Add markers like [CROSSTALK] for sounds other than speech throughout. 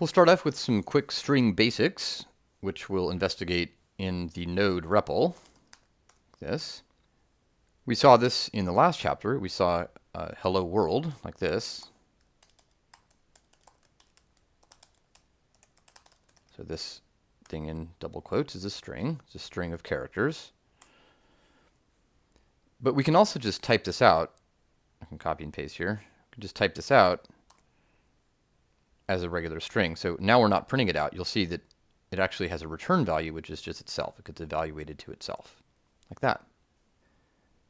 We'll start off with some quick string basics, which we'll investigate in the node REPL. This. We saw this in the last chapter. We saw uh, hello world like this. So this thing in double quotes is a string. It's a string of characters. But we can also just type this out. I can copy and paste here. Just type this out as a regular string. So now we're not printing it out. You'll see that it actually has a return value, which is just itself. It gets evaluated to itself, like that.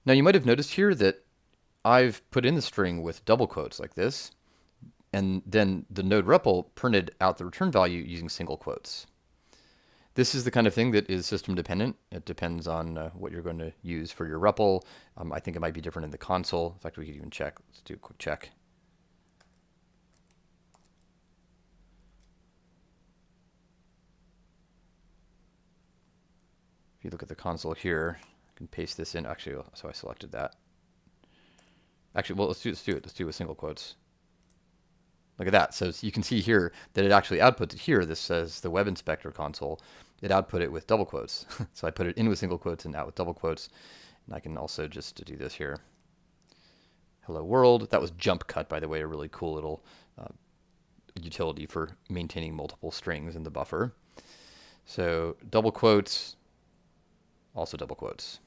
Now you might have noticed here that I've put in the string with double quotes like this, and then the node REPL printed out the return value using single quotes. This is the kind of thing that is system dependent. It depends on uh, what you're going to use for your REPL. Um, I think it might be different in the console. In fact, we could even check. Let's do a quick check. If you look at the console here, I can paste this in. Actually, so I selected that. Actually, well, let's do, let's do it. Let's do it with single quotes. Look at that. So you can see here that it actually outputs it here. This says the web inspector console. It output it with double quotes. [LAUGHS] so I put it in with single quotes and out with double quotes. And I can also just do this here. Hello world. That was Jumpcut, by the way, a really cool little uh, utility for maintaining multiple strings in the buffer. So double quotes, also double quotes.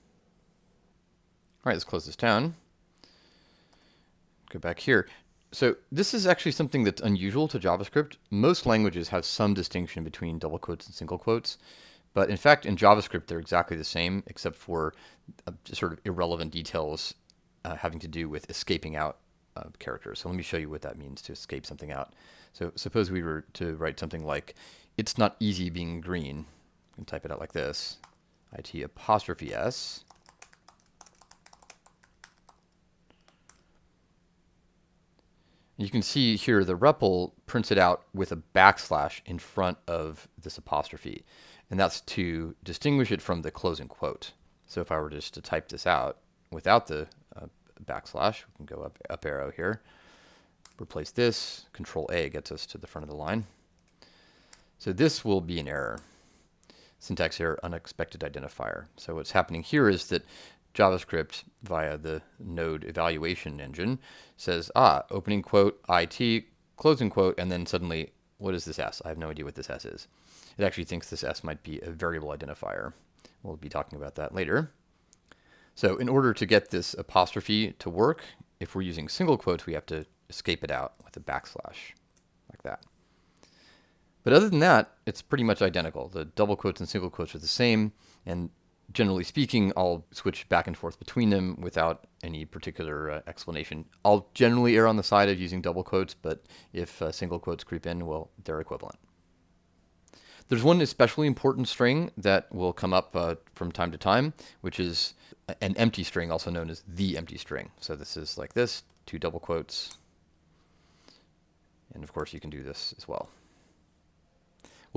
All right, let's close this down. Go back here. So this is actually something that's unusual to JavaScript. Most languages have some distinction between double quotes and single quotes. But in fact, in JavaScript, they're exactly the same, except for uh, sort of irrelevant details uh, having to do with escaping out uh, characters. So let me show you what that means to escape something out. So suppose we were to write something like, it's not easy being green. And type it out like this. IT apostrophe S. You can see here the REPL prints it out with a backslash in front of this apostrophe. And that's to distinguish it from the closing quote. So if I were just to type this out without the uh, backslash, we can go up, up arrow here, replace this, control A gets us to the front of the line. So this will be an error syntax error unexpected identifier. So what's happening here is that JavaScript via the node evaluation engine says, ah, opening quote, IT, closing quote, and then suddenly, what is this S? I have no idea what this S is. It actually thinks this S might be a variable identifier. We'll be talking about that later. So in order to get this apostrophe to work, if we're using single quotes, we have to escape it out with a backslash, like that. But other than that, it's pretty much identical. The double quotes and single quotes are the same, and generally speaking, I'll switch back and forth between them without any particular uh, explanation. I'll generally err on the side of using double quotes, but if uh, single quotes creep in, well, they're equivalent. There's one especially important string that will come up uh, from time to time, which is an empty string, also known as the empty string. So this is like this, two double quotes. And of course, you can do this as well.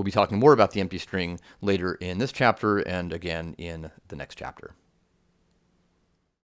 We'll be talking more about the empty string later in this chapter and again in the next chapter.